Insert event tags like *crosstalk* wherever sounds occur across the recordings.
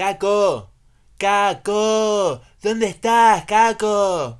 Caco, Caco, ¿dónde estás, Caco?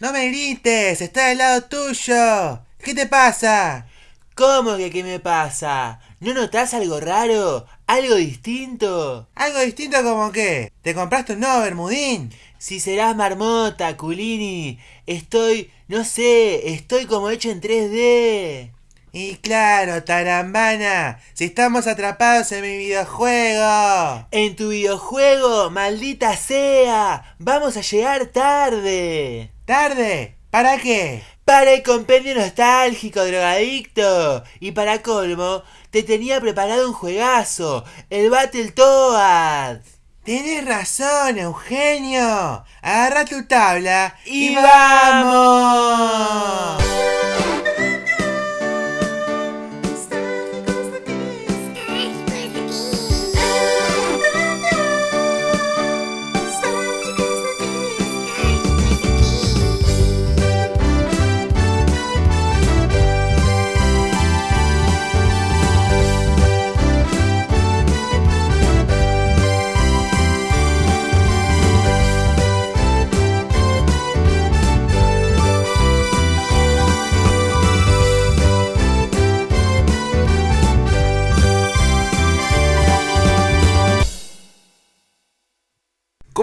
No me grites, está al lado tuyo. ¿Qué te pasa? ¿Cómo que qué me pasa? ¿No notas algo raro? ¿Algo distinto? ¿Algo distinto como qué? ¿Te compraste un nuevo bermudín? Si serás marmota, culini. Estoy, no sé, estoy como hecho en 3D. Y claro, tarambana, si estamos atrapados en mi videojuego. En tu videojuego, maldita sea. Vamos a llegar tarde. ¿Tarde? ¿Para qué? Para el compendio nostálgico, drogadicto. Y para colmo, te tenía preparado un juegazo, el Battletoads. Tienes razón, Eugenio. Agarra tu tabla y, vamos.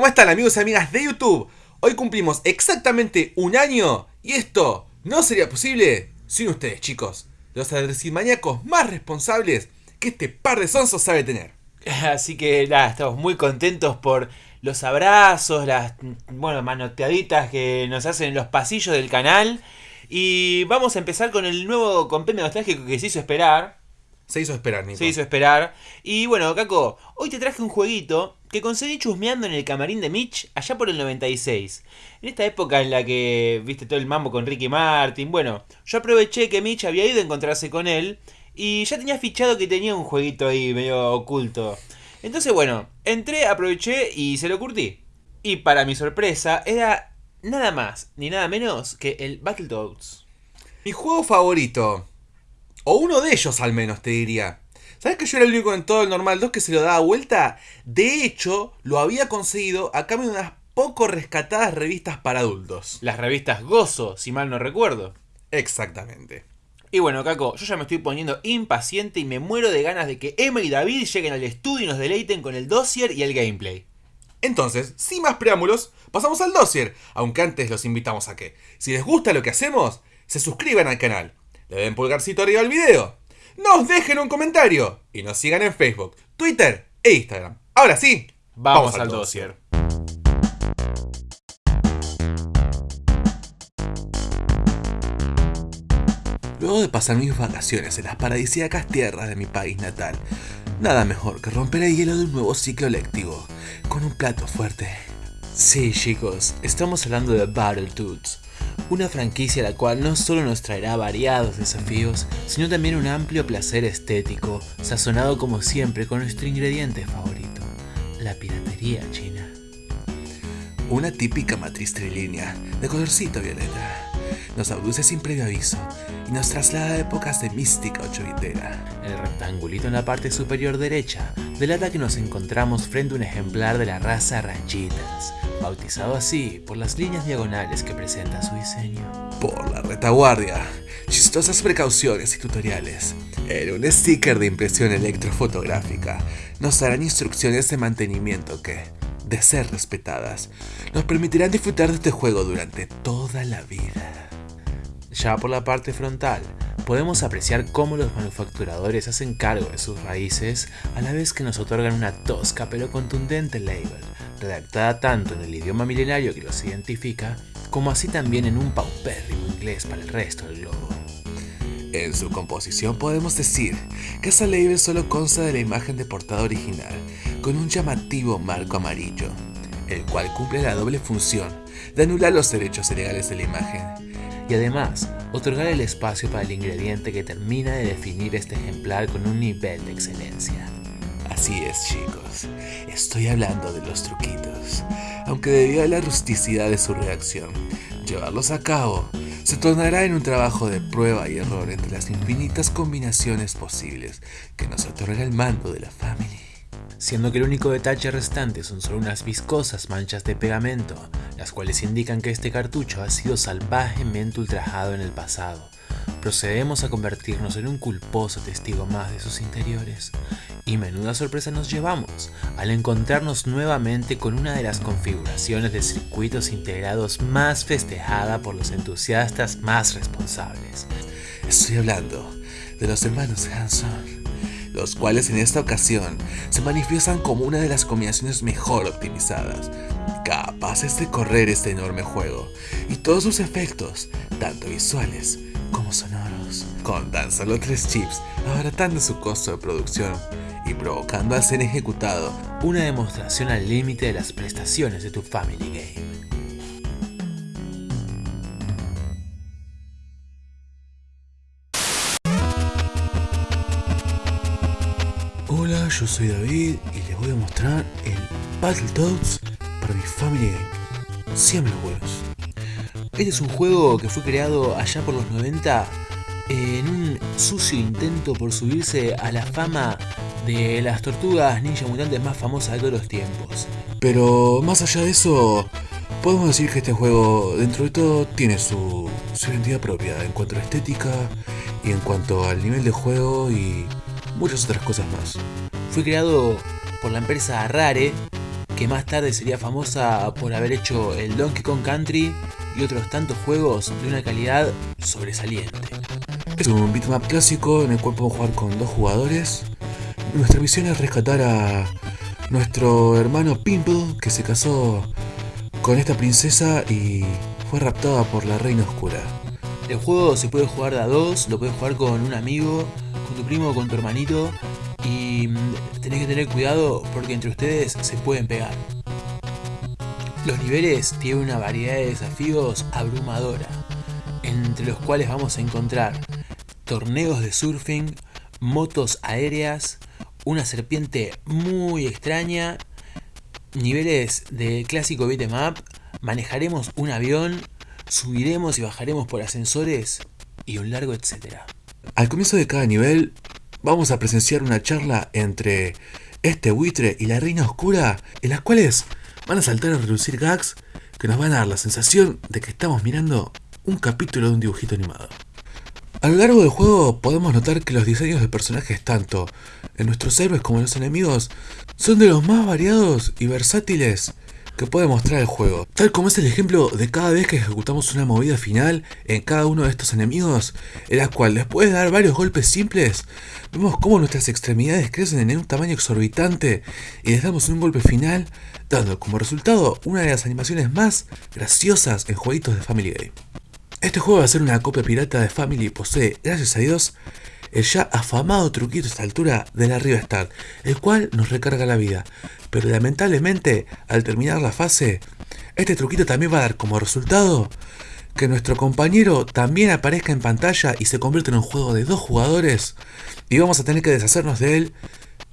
¿Cómo están amigos y amigas de YouTube? Hoy cumplimos exactamente un año y esto no sería posible sin ustedes chicos, los adresimaníacos más responsables que este par de sonsos sabe tener. *laughs* Así que nada, estamos muy contentos por los abrazos, las bueno, manoteaditas que nos hacen en los pasillos del canal. Y vamos a empezar con el nuevo compendio nostálgico que se hizo esperar. Se hizo esperar, Nico. Se hizo esperar. Y bueno, Caco, hoy te traje un jueguito que conseguí chusmeando en el camarín de Mitch allá por el 96. En esta época en la que viste todo el mambo con Ricky Martin. Bueno, yo aproveché que Mitch había ido a encontrarse con él y ya tenía fichado que tenía un jueguito ahí medio oculto. Entonces, bueno, entré, aproveché y se lo curtí. Y para mi sorpresa, era nada más ni nada menos que el Battletoads. Mi juego favorito. O uno de ellos al menos, te diría. ¿Sabes que yo era el único en todo el Normal 2 que se lo daba vuelta? De hecho, lo había conseguido a cambio de unas poco rescatadas revistas para adultos. Las revistas Gozo, si mal no recuerdo. Exactamente. Y bueno, Caco, yo ya me estoy poniendo impaciente y me muero de ganas de que Emma y David lleguen al estudio y nos deleiten con el dossier y el gameplay. Entonces, sin más preámbulos, pasamos al dossier, aunque antes los invitamos a que, si les gusta lo que hacemos, se suscriban al canal le den pulgarcito arriba al video, nos dejen un comentario y nos sigan en Facebook, Twitter e Instagram. Ahora sí, vamos, al dossier. Luego de pasar mis vacaciones en las paradisíacas tierras de mi país natal, nada mejor que romper el hielo de un nuevo ciclo lectivo, con un plato fuerte. Sí chicos, estamos hablando de Battletoads, una franquicia la cual no solo nos traerá variados desafíos, sino también un amplio placer estético, sazonado como siempre con nuestro ingrediente favorito, la piratería china. Una típica matriz trilínea, de colorcito violeta, nos abduce sin previo aviso nos traslada a épocas de mística ochovitera. El rectangulito en la parte superior derecha delata que nos encontramos frente a un ejemplar de la raza ranchitas, bautizado así por las líneas diagonales que presenta su diseño. Por la retaguardia, chistosas precauciones y tutoriales. En un sticker de impresión electrofotográfica nos darán instrucciones de mantenimiento que, de ser respetadas, nos permitirán disfrutar de este juego durante toda la vida. Ya por la parte frontal, podemos apreciar cómo los manufacturadores hacen cargo de sus raíces a la vez que nos otorgan una tosca pero contundente label, redactada tanto en el idioma milenario que los identifica, como así también en un paupérrimo inglés para el resto del globo. En su composición podemos decir que esa label solo consta de la imagen de portada original, con un llamativo marco amarillo, el cual cumple la doble función de anular los derechos legales de la imagen y además otorgar el espacio para el ingrediente que termina de definir este ejemplar con un nivel de excelencia. Así es chicos, estoy hablando de los truquitos, aunque debido a la rusticidad de su reacción, llevarlos a cabo se tornará en un trabajo de prueba y error entre las infinitas combinaciones posibles que nos otorga el mando de la Family. Siendo que el único detalle restante son solo unas viscosas manchas de pegamento, las cuales indican que este cartucho ha sido salvajemente ultrajado en el pasado. Procedemos a convertirnos en un culposo testigo más de sus interiores, y menuda sorpresa nos llevamos al encontrarnos nuevamente con una de las configuraciones de circuitos integrados más festejada por los entusiastas más responsables. Estoy hablando de los hermanos Hanson, los cuales en esta ocasión se manifiestan como una de las combinaciones mejor optimizadas, capaces de correr este enorme juego y todos sus efectos, tanto visuales como sonoros, con tan solo tres chips, abaratando su costo de producción y provocando al ser ejecutado una demostración al límite de las prestaciones de tu Family Game. Hola, yo soy David y les voy a mostrar el Battletoads para mi Family Game. Siempre buenos. Este es un juego que fue creado allá por los 90 en un sucio intento por subirse a la fama de las tortugas ninja mutantes más famosas de todos los tiempos. Pero más allá de eso, podemos decir que este juego dentro de todo tiene su, su identidad propia en cuanto a estética y en cuanto al nivel de juego y muchas otras cosas más. Fue creado por la empresa Rare, que más tarde sería famosa por haber hecho el Donkey Kong Country y otros tantos juegos de una calidad sobresaliente. Es un beatmap clásico en el cual podemos jugar con dos jugadores. Nuestra misión es rescatar a nuestro hermano Pimple, que se casó con esta princesa y fue raptada por la reina oscura. El juego se puede jugar de a dos, lo puedes jugar con un amigo, con tu primo, con tu hermanito y mm, tenés que tener cuidado porque entre ustedes se pueden pegar. Los niveles tienen una variedad de desafíos abrumadora, entre los cuales vamos a encontrar torneos de surfing, motos aéreas, una serpiente muy extraña, niveles de clásico beat'em up, manejaremos un avión, subiremos y bajaremos por ascensores y un largo etcétera. Al comienzo de cada nivel vamos a presenciar una charla entre este buitre y la reina oscura, en las cuales van a saltar a reducir gags que nos van a dar la sensación de que estamos mirando un capítulo de un dibujito animado. A lo largo del juego podemos notar que los diseños de personajes tanto en nuestros héroes como en los enemigos son de los más variados y versátiles que puede mostrar el juego. Tal como es el ejemplo de cada vez que ejecutamos una movida final en cada uno de estos enemigos, en la cual después de dar varios golpes simples, vemos cómo nuestras extremidades crecen en un tamaño exorbitante y les damos un golpe final, dando como resultado una de las animaciones más graciosas en jueguitos de Family Game. Este juego va a ser una copia pirata de Family y posee, gracias a Dios, el ya afamado truquito a esta altura de la Riva el cual nos recarga la vida. Pero lamentablemente, al terminar la fase, este truquito también va a dar como resultado que nuestro compañero también aparezca en pantalla y se convierta en un juego de dos jugadores y vamos a tener que deshacernos de él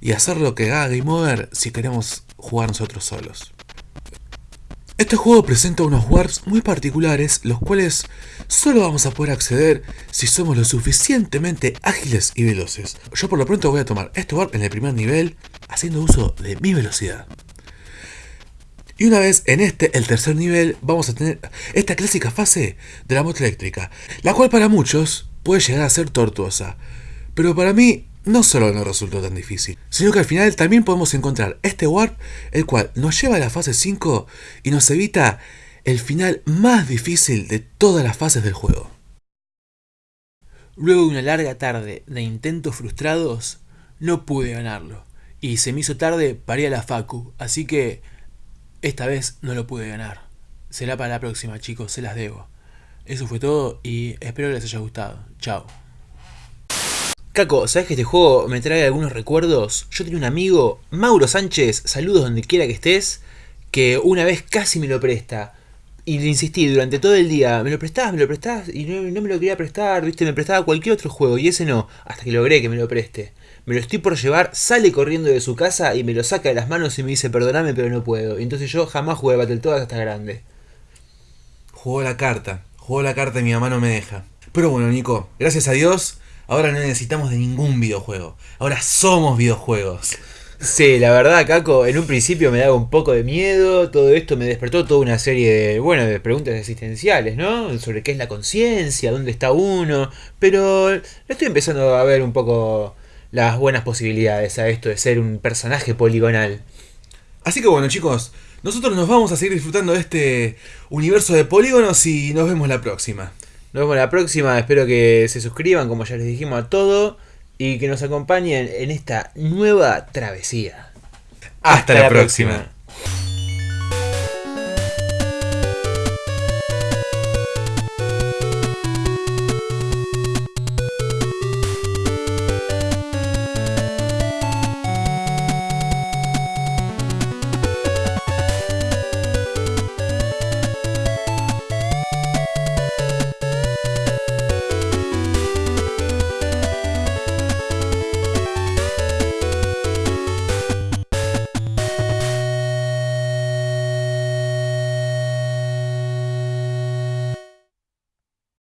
y hacer lo que haga Game Over si queremos jugar nosotros solos. Este juego presenta unos warps muy particulares, los cuales solo vamos a poder acceder si somos lo suficientemente ágiles y veloces. Yo por lo pronto voy a tomar este warp en el primer nivel, haciendo uso de mi velocidad. Y una vez en este, el tercer nivel, vamos a tener esta clásica fase de la moto eléctrica, la cual para muchos puede llegar a ser tortuosa. Pero para mí no solo no resultó tan difícil, sino que al final también podemos encontrar este warp, el cual nos lleva a la fase 5 y nos evita el final más difícil de todas las fases del juego. Luego de una larga tarde de intentos frustrados, no pude ganarlo. Y se me hizo tarde para ir a la Facu, así que esta vez no lo pude ganar. Será para la próxima, chicos, se las debo. Eso fue todo y espero que les haya gustado. Chao. Caco, ¿sabes que este juego me trae algunos recuerdos? Yo tenía un amigo, Mauro Sánchez, saludos donde quiera que estés, que una vez casi me lo presta. Y le insistí durante todo el día, me lo prestás, me lo prestás, y no, no me lo quería prestar, viste, me prestaba cualquier otro juego, y ese no, hasta que logré que me lo preste. Me lo estoy por llevar, sale corriendo de su casa y me lo saca de las manos y me dice, perdoname, pero no puedo. Y entonces yo jamás jugué Battletoads hasta grande. Jugó la carta, jugó la carta y mi mamá no me deja. Pero bueno, Nico, gracias a Dios, ahora no necesitamos de ningún videojuego. Ahora somos videojuegos. Sí, la verdad, Caco, en un principio me daba un poco de miedo, todo esto me despertó toda una serie de, bueno, de preguntas existenciales, ¿no? Sobre qué es la conciencia, dónde está uno, pero estoy empezando a ver un poco las buenas posibilidades a esto de ser un personaje poligonal. Así que bueno chicos, nosotros nos vamos a seguir disfrutando de este universo de polígonos y nos vemos la próxima. Nos vemos la próxima, espero que se suscriban, como ya les dijimos a todo, y que nos acompañen en esta nueva travesía. Hasta, la, próxima.